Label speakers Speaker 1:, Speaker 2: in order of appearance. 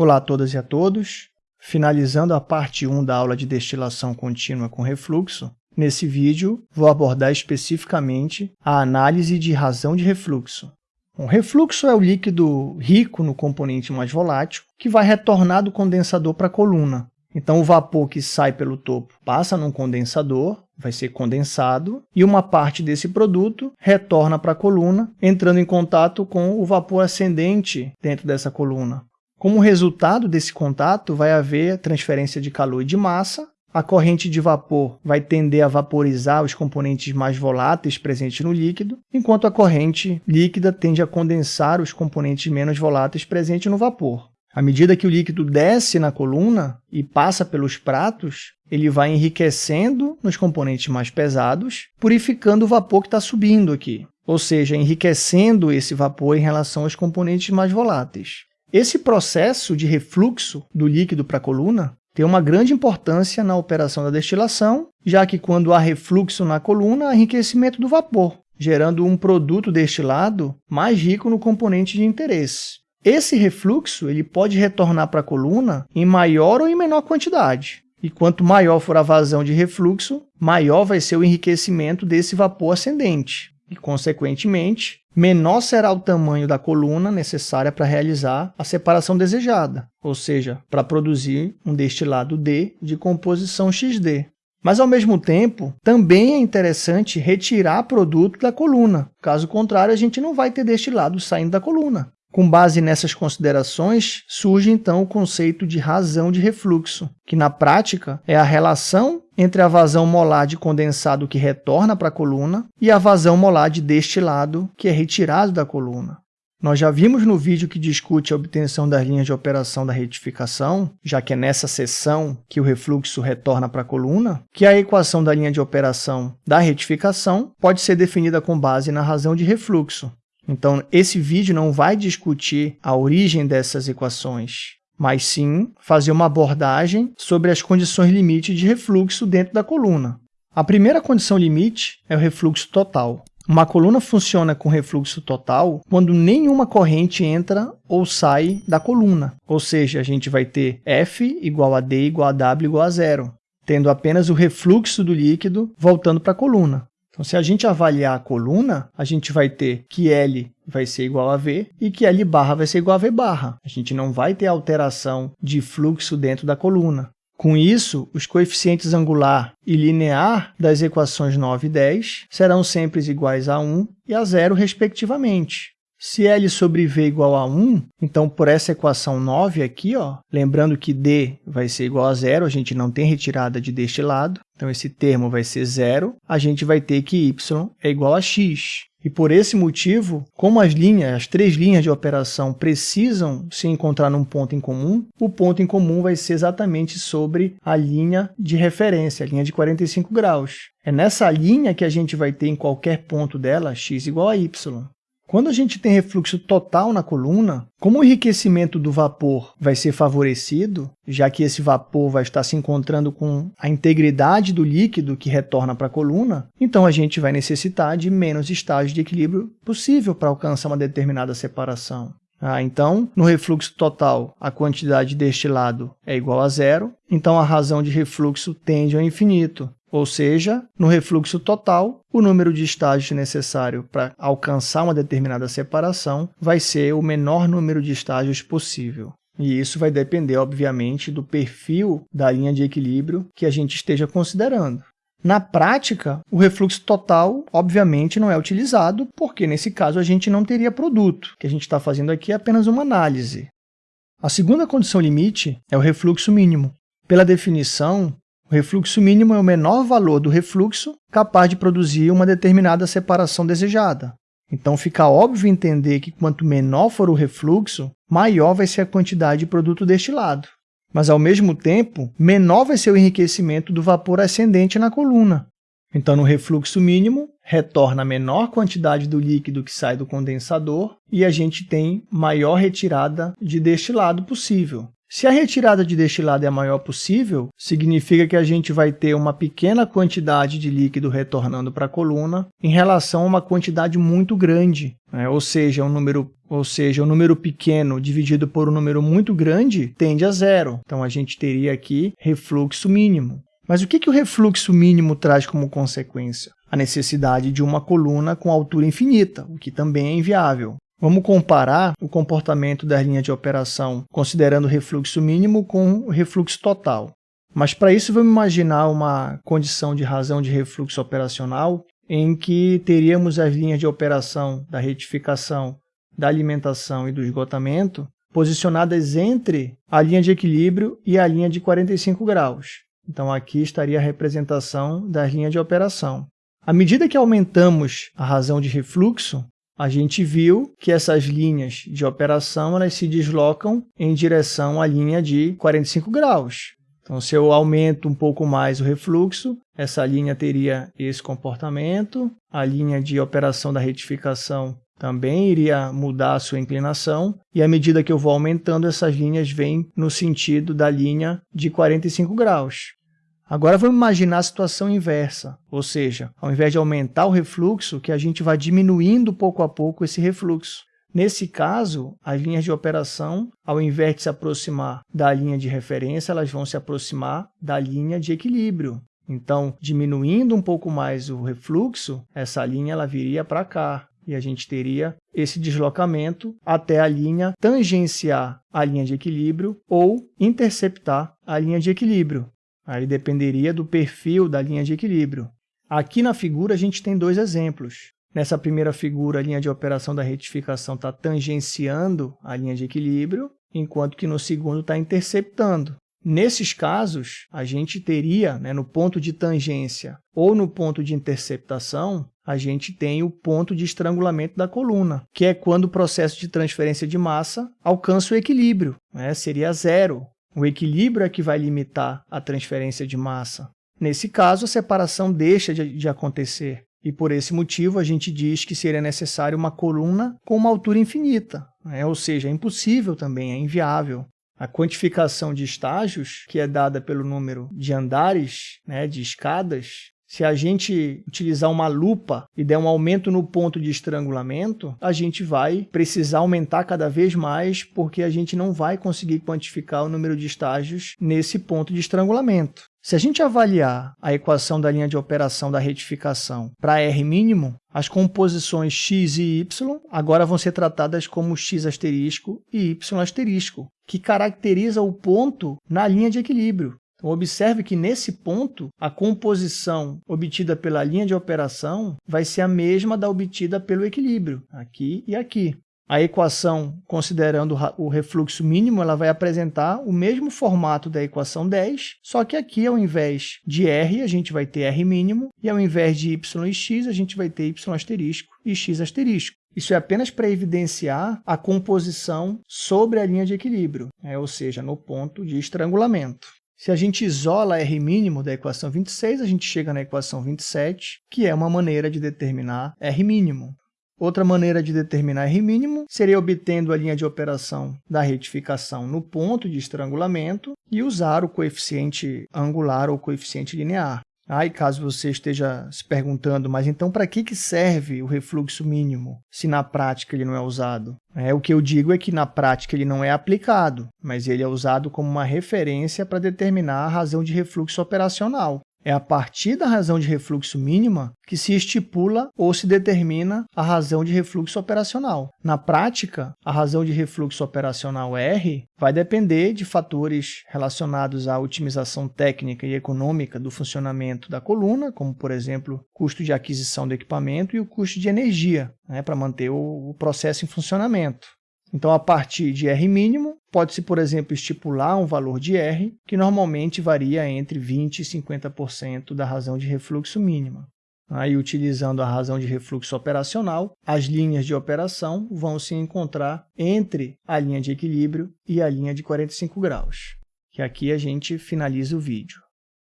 Speaker 1: Olá a todas e a todos. Finalizando a parte 1 da aula de destilação contínua com refluxo, nesse vídeo vou abordar especificamente a análise de razão de refluxo. O refluxo é o líquido rico no componente mais volátil que vai retornar do condensador para a coluna. Então, o vapor que sai pelo topo passa num condensador, vai ser condensado, e uma parte desse produto retorna para a coluna, entrando em contato com o vapor ascendente dentro dessa coluna. Como resultado desse contato, vai haver transferência de calor e de massa, a corrente de vapor vai tender a vaporizar os componentes mais voláteis presentes no líquido, enquanto a corrente líquida tende a condensar os componentes menos voláteis presentes no vapor. À medida que o líquido desce na coluna e passa pelos pratos, ele vai enriquecendo nos componentes mais pesados, purificando o vapor que está subindo aqui, ou seja, enriquecendo esse vapor em relação aos componentes mais voláteis. Esse processo de refluxo do líquido para a coluna tem uma grande importância na operação da destilação, já que quando há refluxo na coluna, há enriquecimento do vapor, gerando um produto destilado mais rico no componente de interesse. Esse refluxo ele pode retornar para a coluna em maior ou em menor quantidade. E quanto maior for a vazão de refluxo, maior vai ser o enriquecimento desse vapor ascendente. E, consequentemente, menor será o tamanho da coluna necessária para realizar a separação desejada, ou seja, para produzir um destilado D de composição XD. Mas, ao mesmo tempo, também é interessante retirar produto da coluna. Caso contrário, a gente não vai ter destilado saindo da coluna. Com base nessas considerações, surge então o conceito de razão de refluxo, que na prática é a relação entre a vazão molar de condensado que retorna para a coluna e a vazão molar de destilado que é retirado da coluna. Nós já vimos no vídeo que discute a obtenção das linhas de operação da retificação, já que é nessa seção que o refluxo retorna para a coluna, que a equação da linha de operação da retificação pode ser definida com base na razão de refluxo, então, esse vídeo não vai discutir a origem dessas equações, mas sim fazer uma abordagem sobre as condições limite de refluxo dentro da coluna. A primeira condição limite é o refluxo total. Uma coluna funciona com refluxo total quando nenhuma corrente entra ou sai da coluna, ou seja, a gente vai ter F igual a D igual a W igual a zero, tendo apenas o refluxo do líquido voltando para a coluna. Então, se a gente avaliar a coluna, a gente vai ter que L vai ser igual a V e que L barra vai ser igual a V barra. A gente não vai ter alteração de fluxo dentro da coluna. Com isso, os coeficientes angular e linear das equações 9 e 10 serão sempre iguais a 1 e a 0, respectivamente. Se L sobre V igual a 1, então por essa equação 9 aqui, ó, lembrando que D vai ser igual a zero, a gente não tem retirada de deste lado, então esse termo vai ser zero, a gente vai ter que y é igual a x. E por esse motivo, como as linhas, as três linhas de operação precisam se encontrar num ponto em comum, o ponto em comum vai ser exatamente sobre a linha de referência, a linha de 45 graus. É nessa linha que a gente vai ter em qualquer ponto dela x igual a y. Quando a gente tem refluxo total na coluna, como o enriquecimento do vapor vai ser favorecido, já que esse vapor vai estar se encontrando com a integridade do líquido que retorna para a coluna, então a gente vai necessitar de menos estágios de equilíbrio possível para alcançar uma determinada separação. Ah, então, no refluxo total, a quantidade destilado é igual a zero, então a razão de refluxo tende ao infinito. Ou seja, no refluxo total, o número de estágios necessário para alcançar uma determinada separação vai ser o menor número de estágios possível. E isso vai depender, obviamente, do perfil da linha de equilíbrio que a gente esteja considerando. Na prática, o refluxo total, obviamente, não é utilizado, porque nesse caso a gente não teria produto. O que a gente está fazendo aqui é apenas uma análise. A segunda condição limite é o refluxo mínimo. Pela definição, o refluxo mínimo é o menor valor do refluxo capaz de produzir uma determinada separação desejada. Então, fica óbvio entender que quanto menor for o refluxo, maior vai ser a quantidade de produto destilado. Mas, ao mesmo tempo, menor vai ser o enriquecimento do vapor ascendente na coluna. Então, no refluxo mínimo, retorna a menor quantidade do líquido que sai do condensador e a gente tem maior retirada de destilado possível. Se a retirada de destilado é a maior possível, significa que a gente vai ter uma pequena quantidade de líquido retornando para a coluna em relação a uma quantidade muito grande, né? ou seja, um número ou seja, um número pequeno dividido por um número muito grande tende a zero. Então, a gente teria aqui refluxo mínimo. Mas o que, que o refluxo mínimo traz como consequência? A necessidade de uma coluna com altura infinita, o que também é inviável. Vamos comparar o comportamento das linhas de operação considerando o refluxo mínimo com o refluxo total. Mas para isso vamos imaginar uma condição de razão de refluxo operacional em que teríamos as linhas de operação da retificação, da alimentação e do esgotamento posicionadas entre a linha de equilíbrio e a linha de 45 graus. Então aqui estaria a representação das linhas de operação. À medida que aumentamos a razão de refluxo, a gente viu que essas linhas de operação elas se deslocam em direção à linha de 45 graus. Então, se eu aumento um pouco mais o refluxo, essa linha teria esse comportamento, a linha de operação da retificação também iria mudar a sua inclinação, e à medida que eu vou aumentando, essas linhas vêm no sentido da linha de 45 graus. Agora vamos imaginar a situação inversa, ou seja, ao invés de aumentar o refluxo, que a gente vai diminuindo pouco a pouco esse refluxo. Nesse caso, as linhas de operação, ao invés de se aproximar da linha de referência, elas vão se aproximar da linha de equilíbrio. Então, diminuindo um pouco mais o refluxo, essa linha ela viria para cá. E a gente teria esse deslocamento até a linha tangenciar a linha de equilíbrio ou interceptar a linha de equilíbrio. Aí dependeria do perfil da linha de equilíbrio. Aqui na figura a gente tem dois exemplos. Nessa primeira figura, a linha de operação da retificação está tangenciando a linha de equilíbrio, enquanto que no segundo está interceptando. Nesses casos, a gente teria, né, no ponto de tangência ou no ponto de interceptação, a gente tem o ponto de estrangulamento da coluna, que é quando o processo de transferência de massa alcança o equilíbrio, né, seria zero, o equilíbrio é que vai limitar a transferência de massa. Nesse caso, a separação deixa de, de acontecer. E por esse motivo, a gente diz que seria necessário uma coluna com uma altura infinita, né? ou seja, é impossível também, é inviável. A quantificação de estágios, que é dada pelo número de andares, né, de escadas, se a gente utilizar uma lupa e der um aumento no ponto de estrangulamento, a gente vai precisar aumentar cada vez mais porque a gente não vai conseguir quantificar o número de estágios nesse ponto de estrangulamento. Se a gente avaliar a equação da linha de operação da retificação para R mínimo, as composições x e y agora vão ser tratadas como x asterisco e y asterisco, que caracteriza o ponto na linha de equilíbrio. Então, observe que nesse ponto, a composição obtida pela linha de operação vai ser a mesma da obtida pelo equilíbrio, aqui e aqui. A equação, considerando o refluxo mínimo, ela vai apresentar o mesmo formato da equação 10, só que aqui, ao invés de R, a gente vai ter R mínimo, e ao invés de Y e X, a gente vai ter Y asterisco e X asterisco. Isso é apenas para evidenciar a composição sobre a linha de equilíbrio, né? ou seja, no ponto de estrangulamento. Se a gente isola R mínimo da equação 26, a gente chega na equação 27, que é uma maneira de determinar R mínimo. Outra maneira de determinar R mínimo seria obtendo a linha de operação da retificação no ponto de estrangulamento e usar o coeficiente angular ou coeficiente linear. E caso você esteja se perguntando, mas então para que, que serve o refluxo mínimo, se na prática ele não é usado? É, o que eu digo é que na prática ele não é aplicado, mas ele é usado como uma referência para determinar a razão de refluxo operacional. É a partir da razão de refluxo mínima que se estipula ou se determina a razão de refluxo operacional. Na prática, a razão de refluxo operacional R vai depender de fatores relacionados à otimização técnica e econômica do funcionamento da coluna, como, por exemplo, custo de aquisição do equipamento e o custo de energia né, para manter o processo em funcionamento. Então, a partir de R mínimo, pode-se, por exemplo, estipular um valor de R, que normalmente varia entre 20% e 50% da razão de refluxo mínima. Aí, utilizando a razão de refluxo operacional, as linhas de operação vão se encontrar entre a linha de equilíbrio e a linha de 45 graus. Que aqui a gente finaliza o vídeo.